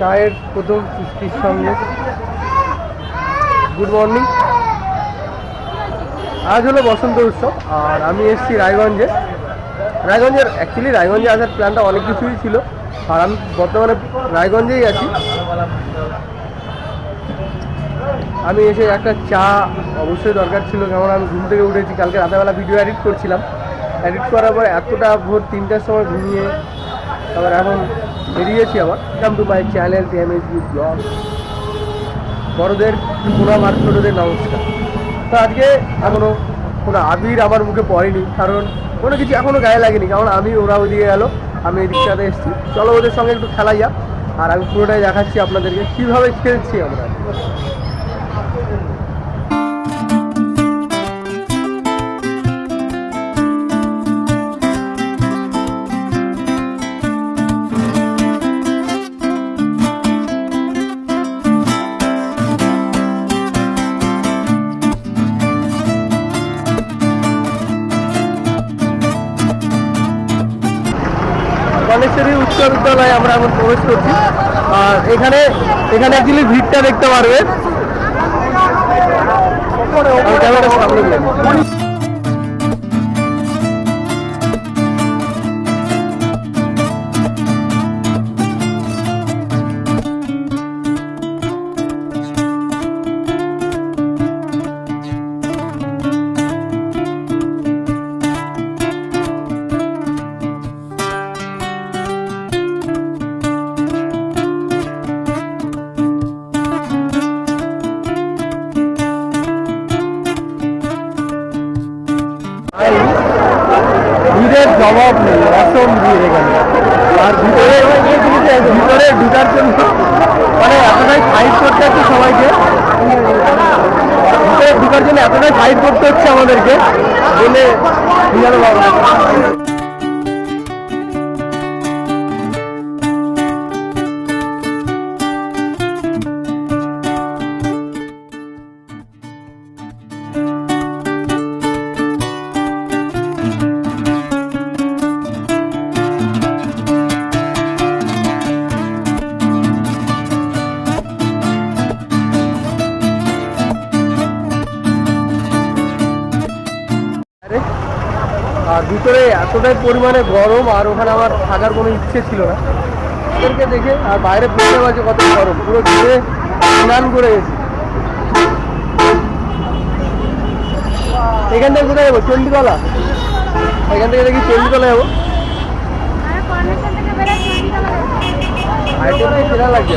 চায়ের প্রথম চুক্তির সঙ্গে গুড মর্নিং আজ হলো বসন্ত উৎসব, আর আমি এসেছি রায়গঞ্জে। রায়গঞ্জের অ্যাকচুয়ালি রায়গঞ্জে আসার প্ল্যানটা অনেক কিছুই ছিল, আর আমি বর্তমানে রায়গঞ্জেই আছি। আমি এসে একটা চা অবশ্যই দরকার ছিল কেমন আমি ঘুম থেকে উঠেছি, কালকে রাতেবেলা ভিডিও এডিট করছিলাম। এডিট করার পর এতটা ভোর তিনটার সময় ঘুমিয়ে, তারপর এখন বেরিয়েছি আবার। Come to my channel TMSB blog বড়দের প্রণাম আর ছোটোদের নমস্কার। তো আজকে এখনও কোনো আবির আমার মুখে পড়েনি, কারণ কোনো কিছু এখনও গায়ে লাগেনি, কারণ আমি ওরা ওদিকে গেল, আমি রিক্সাতে এসেছি। চলো ওদের সঙ্গে একটু খেলা যাক, আর আমি পুরোটাই দেখাচ্ছি আপনাদেরকে, কীভাবে খেলছি আমরা। গণেশ্বরী উচ্চ বিদ্যালয়ে আমরা এখন প্রবেশ করছি। আর এখানে এখানে অ্যাকচুয়ালি ভিড়টা দেখতে পারবেন। ভিড়ের জবাব নেই অসম দিয়ে এখানে আর ভিতরে ভিতরে ঢুকার জন্য মানে এতটাই ফাইট করতে হচ্ছে সবাইকে। ভিতরে ঢুকার জন্য এতটাই ফাইট করতে হচ্ছে আমাদেরকে। বলে বুঝানো পারব আর ভিতরে এতটাই পরিমাণে গরম আর ওখানে আমার থাকার কোনো ইচ্ছে ছিল না। ওদেরকে দেখে আর বাইরে বুঝতে পারছি কত গরম পুরো ঘুরে স্নান করে গেছি এখান থেকে কোথায় যাব? চণ্ডীতলা এখান থেকে দেখি চণ্ডীতলা যাব। আইটেমটা কেনা লাগছে।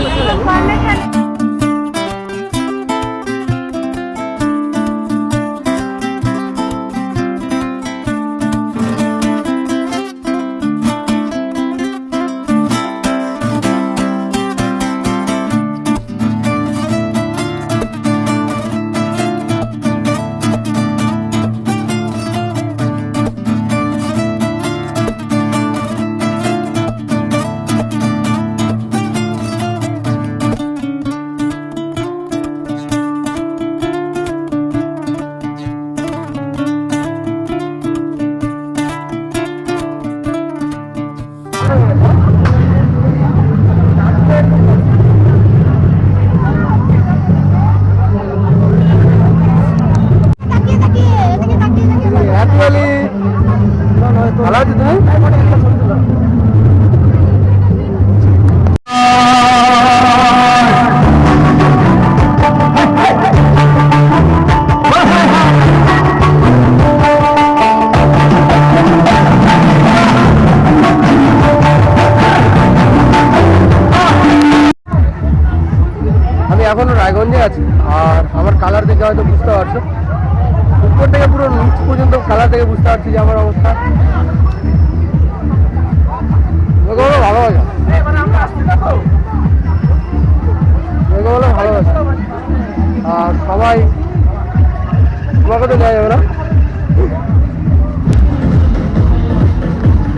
রায়গঞ্জে আছি। আর আমার কালার দেখে হয়তো বুঝতে পারছ। উপর থেকে পুরো নিচ পর্যন্ত কালার থেকে বুঝতে পারছি যে আমার অবস্থা। ভালোবাসা ভালোবাসা আর সবাই, তোমাকে তো দেওয়া যাবে না?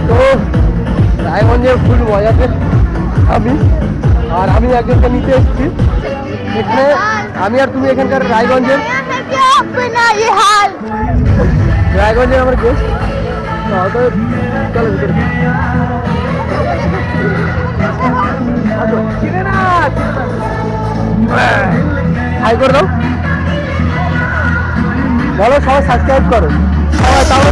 তো রায়গঞ্জের ফুল মজাতে আমি আর আমি একজনকে নিতে এসেছি। এখানে আমি আর তুমি এখানকার রায়গঞ্জের রায়গঞ্জের আমার গেস্ট হাই করে দাও। বলো, সবাই সাবস্ক্রাইব করো। সবাই তাহলে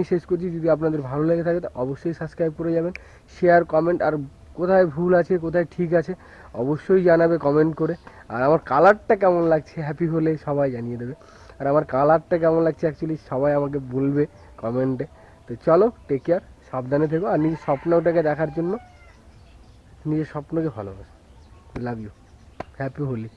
এখানেই শেষ করছি। যদি আপনাদের ভালো লেগে থাকে, তো অবশ্যই সাবস্ক্রাইব করে যাবেন। শেয়ার কমেন্ট আর কোথায় ভুল আছে, কোথায় ঠিক আছে, অবশ্যই জানাবে কমেন্ট করে। আর আমার কালারটা কেমন লাগছে হ্যাপি হলে সবাই জানিয়ে দেবে। আর আমার কালারটা কেমন লাগছে অ্যাকচুয়ালি সবাই আমাকে বলবে কমেন্টে তো চলো টেক কেয়ার সাবধানে থেকো, আর নিজের স্বপ্নটাকে দেখার জন্য, নিজের স্বপ্নকে ভালোবাসো। Love you happy Holi